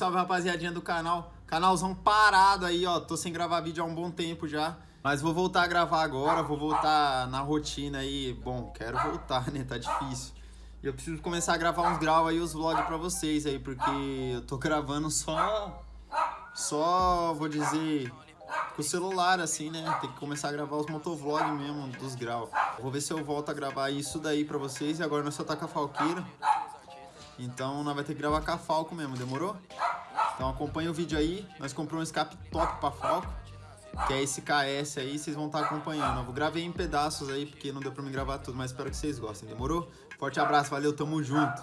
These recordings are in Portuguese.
salve, rapaziadinha do canal. Canalzão parado aí, ó. Tô sem gravar vídeo há um bom tempo já. Mas vou voltar a gravar agora, vou voltar na rotina aí. Bom, quero voltar, né? Tá difícil. E eu preciso começar a gravar uns graus aí, os vlogs pra vocês aí, porque eu tô gravando só... Só, vou dizer, com o celular, assim, né? Tem que começar a gravar os motovlogs mesmo, dos graus. Vou ver se eu volto a gravar isso daí pra vocês. E agora nós só tá com a falqueira. Então nós vai ter que gravar com a Falco mesmo, demorou? Então acompanha o vídeo aí. Nós compramos um escape top pra Falco. Que é esse KS aí, vocês vão estar tá acompanhando. Eu gravei em pedaços aí, porque não deu pra me gravar tudo, mas espero que vocês gostem, demorou? Forte abraço, valeu, tamo junto.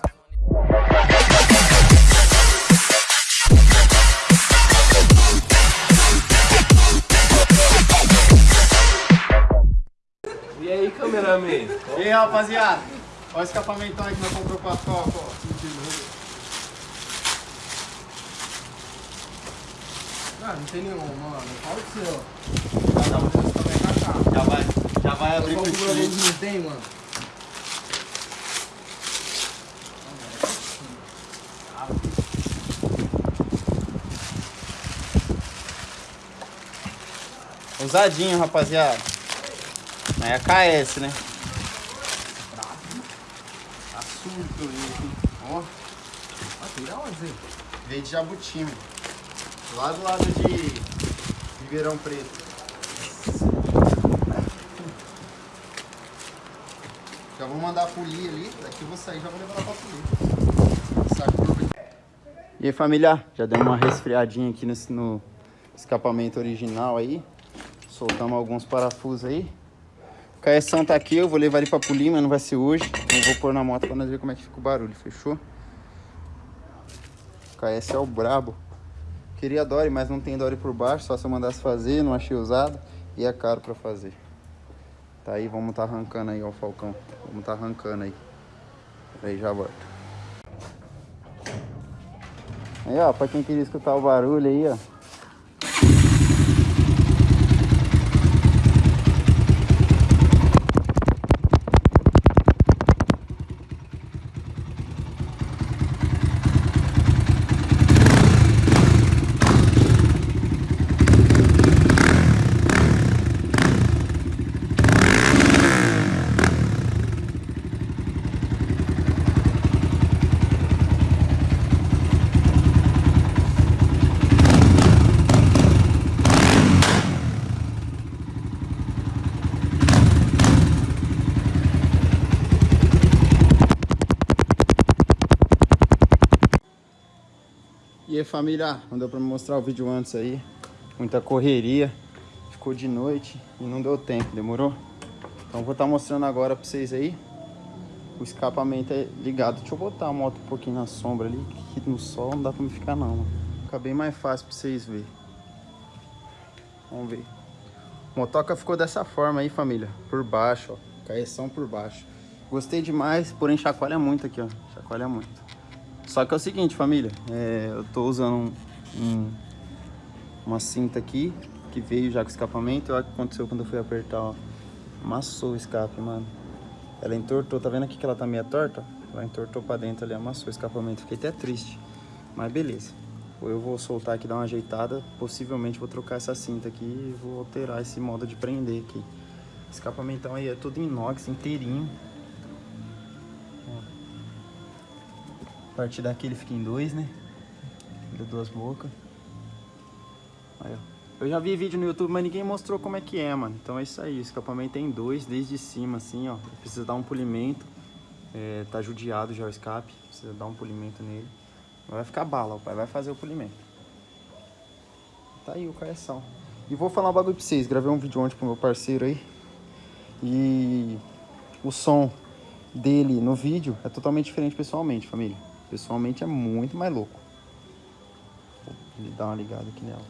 E aí, cameraman? E aí, rapaziada? Olha o escapamento aí que nós comprou pra Falco, ó. Ah, não tem nenhum, mano. Fala o seu. Já, já vai, já vai abrir Qual pro que eles time. não tem, mano? Usadinho, rapaziada. Aí é KS, né? Tá surto ele. Ó, tem da onde, veio de Jabuti, mano. Lá do lado de Ribeirão Preto. Já vou mandar polir ali, daqui eu vou sair já vou levar pra polir. E aí família, já deu uma resfriadinha aqui nesse, no escapamento original aí. Soltamos alguns parafusos aí. O caeção tá aqui, eu vou levar ele pra polir, mas não vai ser hoje. Então eu vou pôr na moto pra nós ver como é que fica o barulho, fechou? O KS é o brabo. Queria Dory, mas não tem Dory por baixo, só se eu mandasse fazer, não achei usado. E é caro pra fazer. Tá aí, vamos tá arrancando aí, ó, o Falcão. Vamos tá arrancando aí. Aí já volto. Aí, ó, pra quem queria escutar o barulho aí, ó. Aí família, não deu pra mostrar o vídeo antes aí. Muita correria. Ficou de noite e não deu tempo, demorou? Então vou estar mostrando agora pra vocês aí. O escapamento é ligado. Deixa eu botar a moto um pouquinho na sombra ali Que no sol não dá pra me ficar não. Fica bem mais fácil pra vocês verem Vamos ver. O motoca ficou dessa forma aí família. Por baixo, ó. Caeção por baixo. Gostei demais, porém chacoalha muito aqui, ó. Chacoalha muito só que é o seguinte, família, é, eu tô usando um, um- uma cinta aqui, que veio já com escapamento, olha o que aconteceu quando eu fui apertar, ó. Amassou o escape, mano. Ela entortou, tá vendo aqui que ela tá meio torta? Ela entortou pra dentro ali, amassou o escapamento, fiquei até triste. Mas beleza. Eu vou soltar aqui, dar uma ajeitada, possivelmente vou trocar essa cinta aqui e vou alterar esse modo de prender aqui. Escapamentão aí é tudo inox, inteirinho. A partir daqui ele fica em dois, né? Deu duas bocas. Aí, ó. Eu já vi vídeo no YouTube, mas ninguém mostrou como é que é, mano. Então é isso aí, o escapamento tem dois, desde cima, assim, ó. Precisa dar um polimento. É, tá judiado já o escape, precisa dar um polimento nele. Vai ficar bala, o pai vai fazer o polimento. Tá aí o caeção. E vou falar um bagulho pra vocês, gravei um vídeo ontem pro meu parceiro aí. E o som dele no vídeo é totalmente diferente pessoalmente, família. Pessoalmente é muito mais louco. Vou dar uma ligada aqui nela.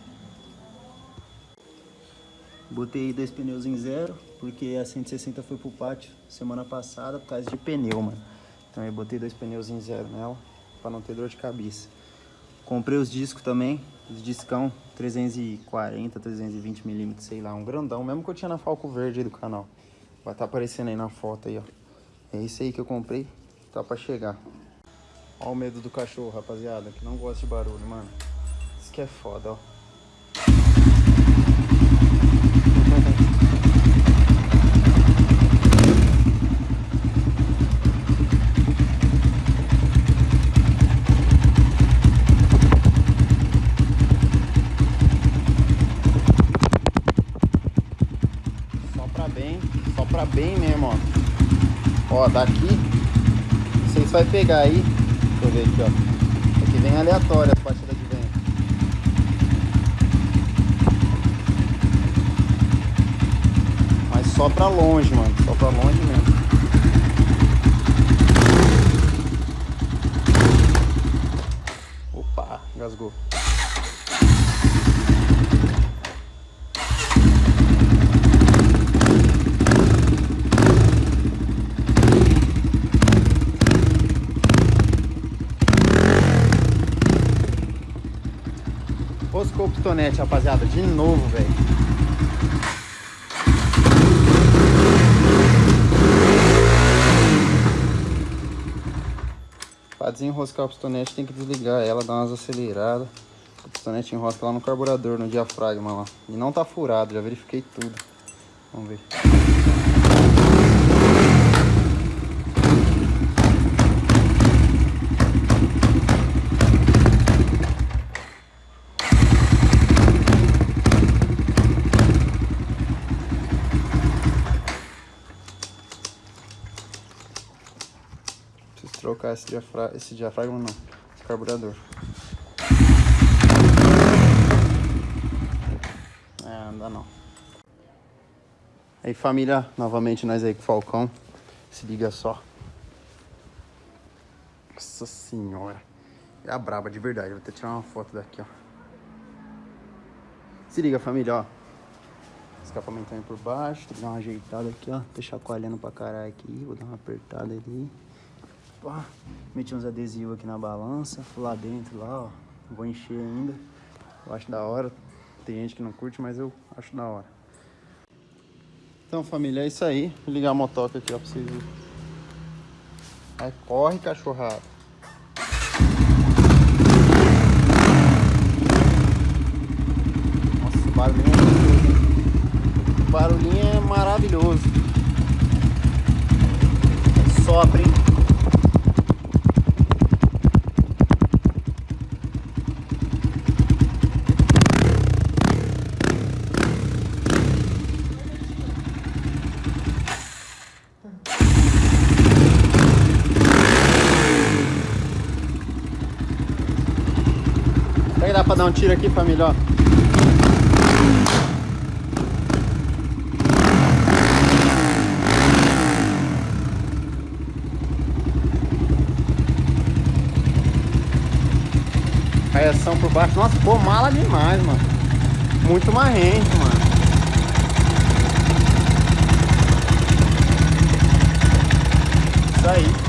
Botei dois pneus em zero, porque a 160 foi pro pátio semana passada por causa de pneu, mano. Então eu botei dois pneus em zero nela, pra não ter dor de cabeça. Comprei os discos também, os discão 340, 320 milímetros, sei lá, um grandão, mesmo que eu tinha na Falco Verde do canal. Vai estar aparecendo aí na foto aí, ó. É esse aí que eu comprei, tá pra chegar. Ó o medo do cachorro, rapaziada, que não gosta de barulho, mano. Isso que é foda, ó. Só pra bem, só pra bem mesmo, ó. Ó, daqui, se vai pegar aí. Ver aqui, ó. Aqui vem aleatória as batidas de vento. Mas só pra longe, mano. Só pra longe mesmo. Opa, engasgou. Pistonete, rapaziada. De novo, velho. Pra desenroscar o pistonete tem que desligar ela, dar umas aceleradas. O pistonete enrosca lá no carburador, no diafragma lá. E não tá furado, já verifiquei tudo. Vamos ver. Preciso trocar esse, diafra... esse diafragma, não. Esse carburador. É, não dá não. Aí família, novamente nós aí com o Falcão. Se liga só. Nossa senhora. É a braba de verdade. Vou até tirar uma foto daqui, ó. Se liga família, ó. Escapamento aí por baixo. Tem que dar uma ajeitada aqui, ó. Tô chacoalhando pra caralho aqui. Vou dar uma apertada ali. Pá, meti uns adesivos aqui na balança, lá dentro, lá, ó. Vou encher ainda. Eu acho da hora. Tem gente que não curte, mas eu acho da hora. Então, família, é isso aí. Vou ligar a motoca aqui, ó, pra vocês verem. Aí, corre, cachorrada. Nossa, o barulhinho é maravilhoso? O barulhinho é maravilhoso. Sopra, hein? Pra dar um tiro aqui, família? Ó. Raiação por baixo. Nossa, ficou mala demais, mano. Muito marrento, mano. Isso aí.